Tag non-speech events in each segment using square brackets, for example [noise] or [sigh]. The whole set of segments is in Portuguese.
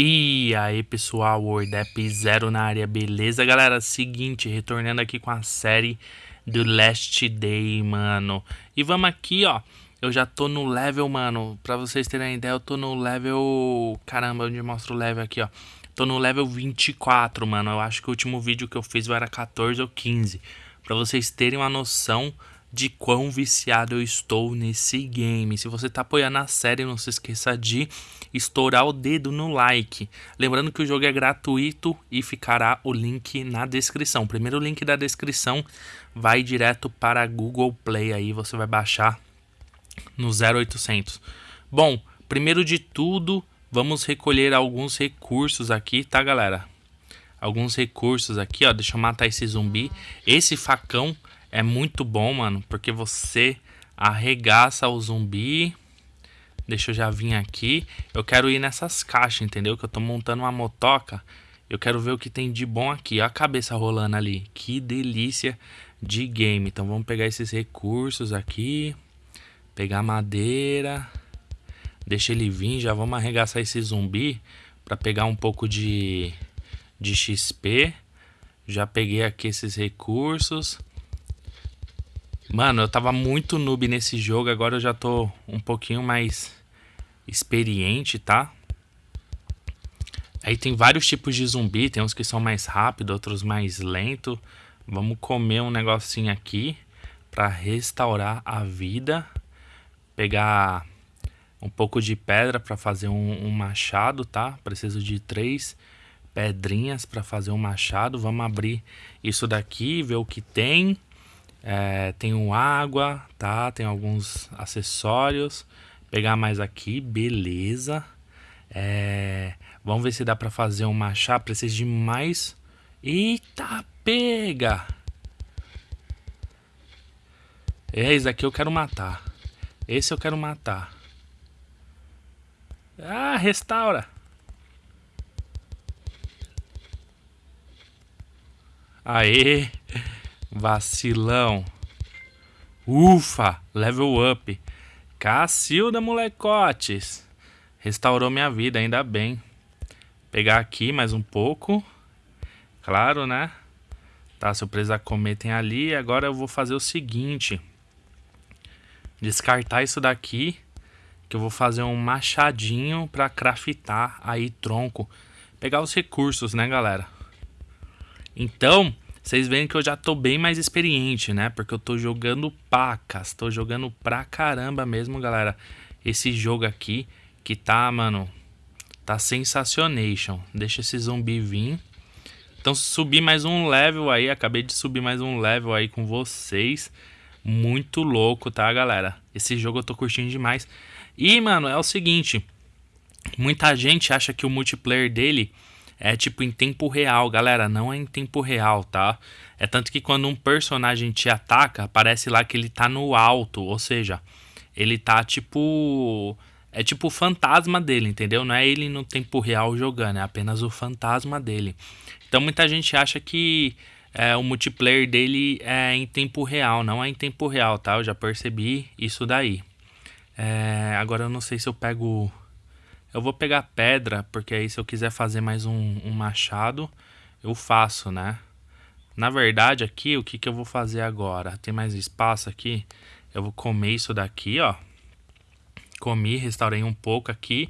E aí pessoal, WordApp Zero na área, beleza galera? Seguinte, retornando aqui com a série do Last Day, mano. E vamos aqui, ó, eu já tô no level, mano, pra vocês terem ideia, eu tô no level... Caramba, onde mostra o level aqui, ó. Tô no level 24, mano, eu acho que o último vídeo que eu fiz era 14 ou 15 Pra vocês terem uma noção de quão viciado eu estou nesse game. Se você está apoiando a série, não se esqueça de estourar o dedo no like. Lembrando que o jogo é gratuito e ficará o link na descrição. O primeiro link da descrição vai direto para Google Play, aí você vai baixar no 0800. Bom, primeiro de tudo, vamos recolher alguns recursos aqui, tá galera? Alguns recursos aqui, ó, deixa eu matar esse zumbi. Esse facão é muito bom, mano, porque você arregaça o zumbi. Deixa eu já vir aqui. Eu quero ir nessas caixas, entendeu? Que eu tô montando uma motoca. Eu quero ver o que tem de bom aqui. Olha a cabeça rolando ali. Que delícia de game. Então vamos pegar esses recursos aqui. Pegar madeira. Deixa ele vir. Já vamos arregaçar esse zumbi. Pra pegar um pouco de, de XP. Já peguei aqui esses recursos. Mano, eu tava muito noob nesse jogo, agora eu já tô um pouquinho mais experiente, tá? Aí tem vários tipos de zumbi, tem uns que são mais rápidos, outros mais lentos. Vamos comer um negocinho aqui para restaurar a vida. Pegar um pouco de pedra para fazer um, um, machado, tá? Preciso de três pedrinhas para fazer um machado. Vamos abrir isso daqui, ver o que tem. É, tenho água, tá? Tem alguns acessórios. Pegar mais aqui, beleza. É, vamos ver se dá pra fazer um machado. Preciso de mais... Eita, pega! É, esse aqui eu quero matar. Esse eu quero matar. Ah, restaura. Aê. Vacilão. Ufa, level up. Cacilda, molecotes. Restaurou minha vida, ainda bem. Pegar aqui mais um pouco. Claro, né? Tá, se eu precisar comer tem ali. Agora eu vou fazer o seguinte. Descartar isso daqui. Que eu vou fazer um machadinho pra craftar aí tronco. Pegar os recursos, né, galera? Então, vocês veem que eu já tô bem mais experiente, né? Porque eu tô jogando pacas, tô jogando pra caramba mesmo, galera. Esse jogo aqui, que tá, mano, tá sensacionation. Deixa esse zumbi vir. Então subi mais um level aí, acabei de subir mais um level aí com vocês. Muito louco, tá, galera? Esse jogo eu tô curtindo demais. E, mano, é o seguinte. Muita gente acha que o multiplayer dele é tipo em tempo real, galera, não é em tempo real, tá? É tanto que quando um personagem te ataca, aparece lá que ele tá no alto, ou seja, ele tá tipo é tipo o fantasma dele, entendeu? Não é ele no tempo real jogando, é apenas o fantasma dele. Então muita gente acha que é, o multiplayer dele é em tempo real, não é em tempo real, tá? Eu já percebi isso daí. É, agora eu não sei se eu pego eu vou pegar pedra, porque aí se eu quiser fazer mais um, um machado, eu faço, né? Na verdade, aqui, o que, que eu vou fazer agora? Tem mais espaço aqui? Eu vou comer isso daqui, ó. Comi, restaurei um pouco aqui.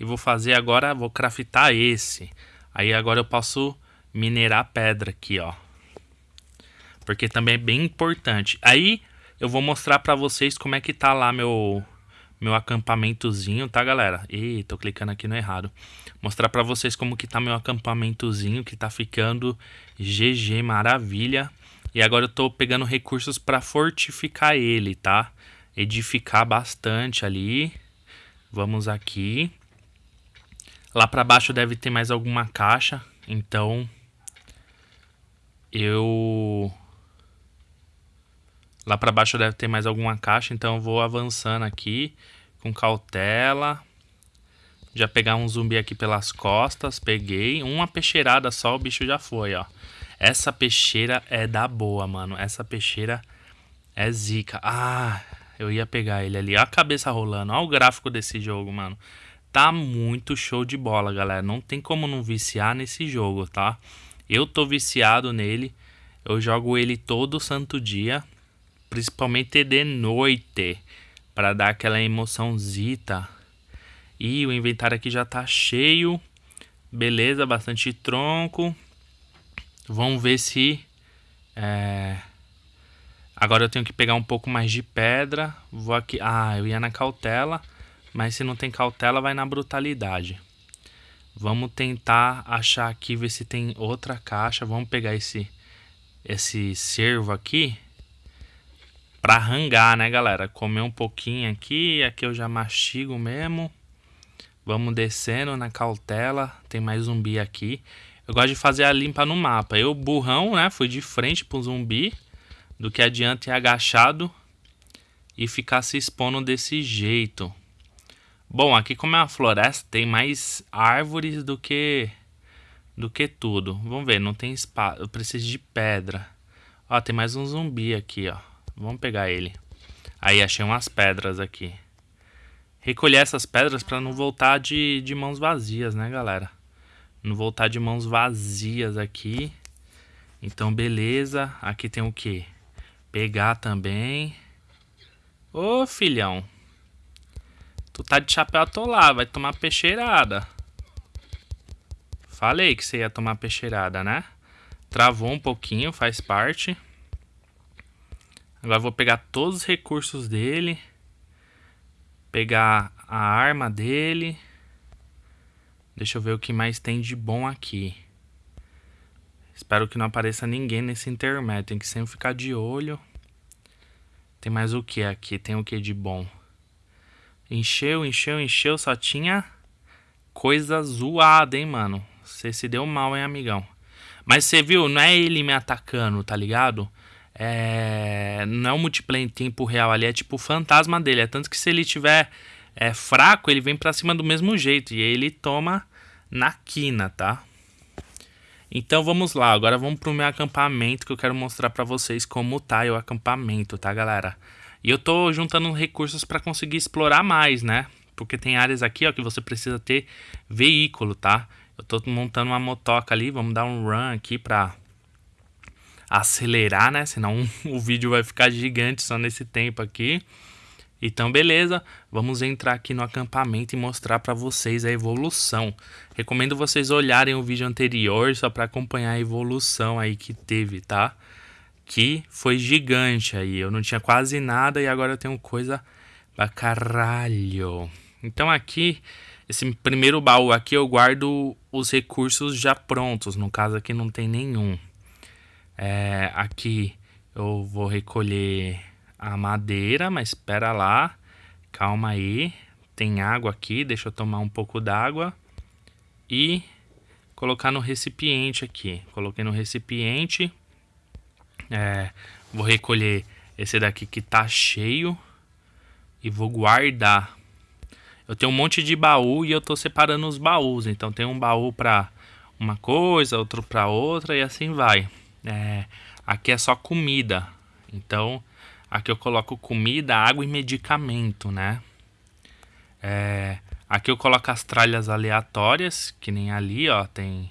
E vou fazer agora, vou craftar esse. Aí agora eu posso minerar pedra aqui, ó. Porque também é bem importante. Aí eu vou mostrar pra vocês como é que tá lá meu meu acampamentozinho, tá, galera? Ih, tô clicando aqui no errado. Mostrar pra vocês como que tá meu acampamentozinho, que tá ficando GG, maravilha. E agora eu tô pegando recursos pra fortificar ele, tá? Edificar bastante ali. Vamos aqui. Lá pra baixo deve ter mais alguma caixa, então... Eu... Lá para baixo deve ter mais alguma caixa, então eu vou avançando aqui com cautela. Já pegar um zumbi aqui pelas costas, peguei. Uma peixeirada só, o bicho já foi, ó. Essa peixeira é da boa, mano. Essa peixeira é zica. Ah, eu ia pegar ele ali. Olha a cabeça rolando. Olha o gráfico desse jogo, mano. tá muito show de bola, galera. Não tem como não viciar nesse jogo, tá? Eu tô viciado nele. Eu jogo ele todo santo dia, principalmente de noite, para dar aquela emoçãozita. E o inventário aqui já tá cheio. Beleza, bastante tronco. Vamos ver se... É... Agora eu tenho que pegar um pouco mais de pedra. Vou aqui... Ah, eu ia na cautela. Mas se não tem cautela, vai na brutalidade. Vamos tentar achar aqui, ver se tem outra caixa. Vamos pegar esse, esse cervo aqui. Pra rangar, né, galera? Comer um pouquinho aqui. Aqui eu já mastigo mesmo. Vamos descendo na cautela. Tem mais zumbi aqui. Eu gosto de fazer a limpa no mapa. Eu, burrão, né? Fui de frente pro zumbi. Do que adianta ir agachado. E ficar se expondo desse jeito. Bom, aqui como é uma floresta, tem mais árvores do que do que tudo. Vamos ver, não tem espaço. Eu preciso de pedra. Ó, tem mais um zumbi aqui, ó. Vamos pegar ele. Aí, achei umas pedras aqui. Recolher essas pedras para não voltar de, de mãos vazias, né, galera? Não voltar de mãos vazias aqui. Então, beleza. Aqui tem o que? Pegar também. Ô, filhão. Tu tá de chapéu atolado, vai tomar peixeirada. Falei que você ia tomar peixeirada, né? Travou um pouquinho, faz parte. Agora vou pegar todos os recursos dele. Pegar a arma dele. Deixa eu ver o que mais tem de bom aqui. Espero que não apareça ninguém nesse intermédio. Tem que sempre ficar de olho. Tem mais o que aqui? Tem o que de bom? Encheu, encheu, encheu, só tinha coisa zoada, hein, mano. Você se deu mal, hein, amigão. Mas você viu, não é ele me atacando, tá ligado? É... Não é um multiplayer em tempo real ali, é tipo o fantasma dele. É tanto que se ele tiver é, fraco, ele vem pra cima do mesmo jeito. E aí ele toma na quina, tá? Então vamos lá, agora vamos pro meu acampamento que eu quero mostrar pra vocês como tá o acampamento, tá galera? E eu tô juntando recursos para conseguir explorar mais, né? Porque tem áreas aqui, ó, que você precisa ter veículo, tá? Eu tô montando uma motoca ali, vamos dar um run aqui pra acelerar, né? Senão [laughs] o vídeo vai ficar gigante só nesse tempo aqui. Então, beleza, vamos entrar aqui no acampamento e mostrar para vocês a evolução. Recomendo vocês olharem o vídeo anterior só para acompanhar a evolução aí que teve, tá? que foi gigante aí. Eu não tinha quase nada e agora eu tenho coisa pra caralho. Então aqui, esse primeiro baú aqui eu guardo os recursos já prontos. No caso aqui não tem nenhum. É, aqui eu vou recolher a madeira, mas espera lá. Calma aí. Tem água aqui, deixa eu tomar um pouco d'água. E colocar no recipiente aqui. Coloquei no recipiente. É, vou recolher esse daqui que tá cheio e vou guardar. Eu tenho um monte de baú e eu tô separando os baús. Então tem um baú para uma coisa, outro para outra e assim vai. É, aqui é só comida. Então aqui eu coloco comida, água e medicamento, né? É, aqui eu coloco as tralhas aleatórias, que nem ali, ó, tem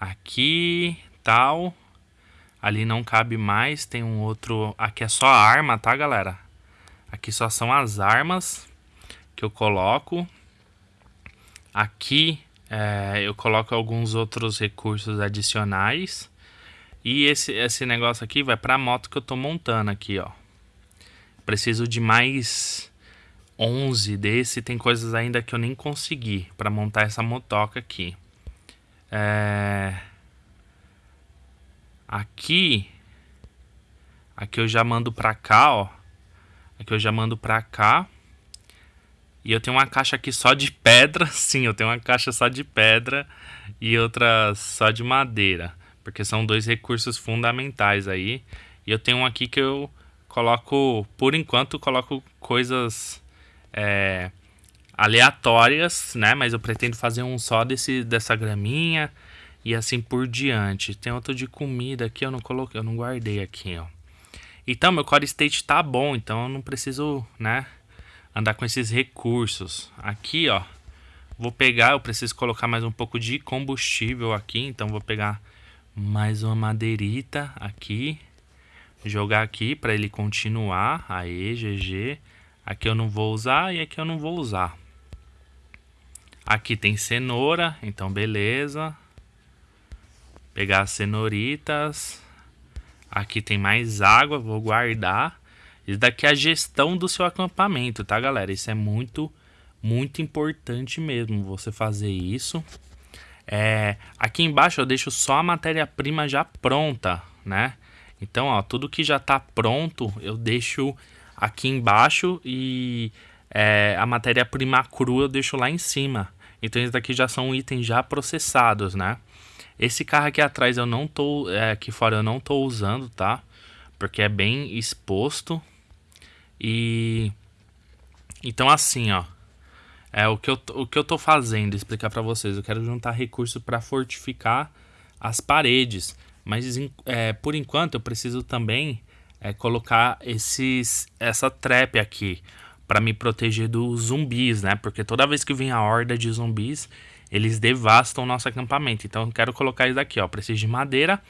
aqui, tal. Ali não cabe mais, tem um outro... Aqui é só arma, tá, galera? Aqui só são as armas que eu coloco. Aqui é, eu coloco alguns outros recursos adicionais. E esse, esse negócio aqui vai pra moto que eu tô montando aqui, ó. Preciso de mais 11 desse. Tem coisas ainda que eu nem consegui pra montar essa motoca aqui. É... Aqui, aqui eu já mando pra cá, ó. Aqui eu já mando pra cá. E eu tenho uma caixa aqui só de pedra. [laughs] Sim, eu tenho uma caixa só de pedra e outra só de madeira. Porque são dois recursos fundamentais aí. E eu tenho um aqui que eu coloco, por enquanto, coloco coisas é, aleatórias, né? Mas eu pretendo fazer um só desse, dessa graminha e assim por diante. Tem outro de comida aqui, eu não coloquei, eu não guardei aqui, ó. Então, meu core state tá bom, então eu não preciso, né, andar com esses recursos. Aqui, ó, Vou pegar, eu preciso colocar mais um pouco de combustível aqui, então vou pegar mais uma madeirita aqui. Jogar aqui para ele continuar. Aí, GG. Aqui eu não vou usar e aqui eu não vou usar. Aqui tem cenoura, então beleza. Pegar as cenouritas. Aqui tem mais água, vou guardar. Isso daqui é a gestão do seu acampamento, tá, galera? Isso é muito, muito importante mesmo, você fazer isso. É, aqui embaixo eu deixo só a matéria-prima já pronta, né? Então, ó, tudo que já tá pronto eu deixo aqui embaixo e é, a matéria-prima crua eu deixo lá em cima. Então, isso daqui já são itens já processados, né? Esse carro aqui atrás eu não tô, é, aqui fora eu não tô usando, tá? Porque é bem exposto. E então assim, ó, é o que eu, o que eu tô fazendo, explicar para vocês. Eu quero juntar recursos para fortificar as paredes, mas é, por enquanto eu preciso também é, colocar esses essa trap aqui para me proteger dos zumbis, né? Porque toda vez que vem a horda de zumbis, eles devastam o nosso acampamento. Então eu quero colocar isso aqui, ó. Preciso de madeira,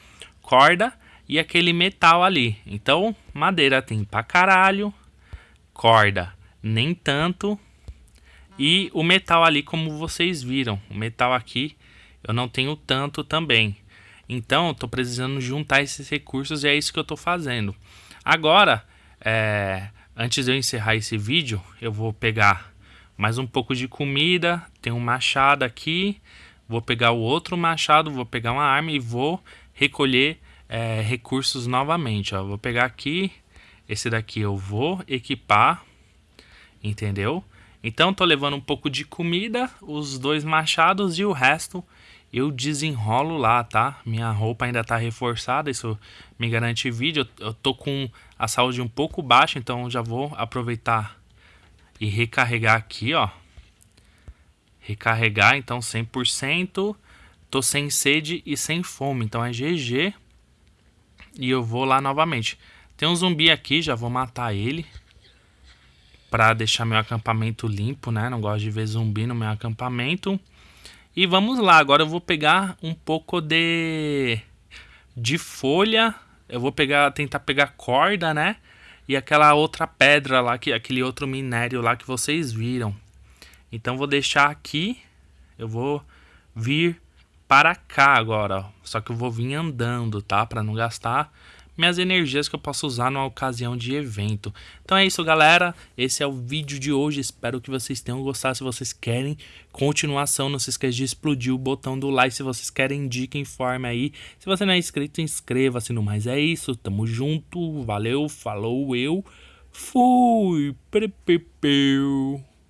corda e aquele metal ali. Então, madeira tem pra caralho, corda nem tanto. E o metal ali, como vocês viram, o metal aqui eu não tenho tanto também. Então, tô precisando juntar esses recursos e é isso que eu tô fazendo. Agora, é, antes de eu encerrar esse vídeo, eu vou pegar mais um pouco de comida, tem um machado aqui, vou pegar o outro machado, vou pegar uma arma e vou recolher é, recursos novamente. Ó. Vou pegar aqui, esse daqui eu vou equipar, entendeu? Então tô levando um pouco de comida, os dois machados e o resto eu desenrolo lá, tá? Minha roupa ainda tá reforçada, isso me garante vídeo. Eu, eu tô com a saúde um pouco baixa, então já vou aproveitar e recarregar aqui, ó. Recarregar, então 100%. Tô sem sede e sem fome, então é GG. E eu vou lá novamente. Tem um zumbi aqui, já vou matar ele. Pra deixar meu acampamento limpo, né? Não gosto de ver zumbi no meu acampamento. E vamos lá, agora eu vou pegar um pouco de... De folha. Eu vou pegar, tentar pegar corda, né? e aquela outra pedra lá, que aquele outro minério lá que vocês viram. Então vou deixar aqui, eu vou vir para cá agora, ó. só que eu vou vir andando, tá? Para não gastar minhas energias que eu posso usar numa ocasião de evento. Então é isso, galera. Esse é o vídeo de hoje. Espero que vocês tenham gostado. Se vocês querem continuação, não se esqueça de explodir o botão do like. Se vocês querem dica, informe aí. Se você não é inscrito, inscreva-se no mais. É isso. Tamo junto. Valeu, falou, eu fui. Prepepeu.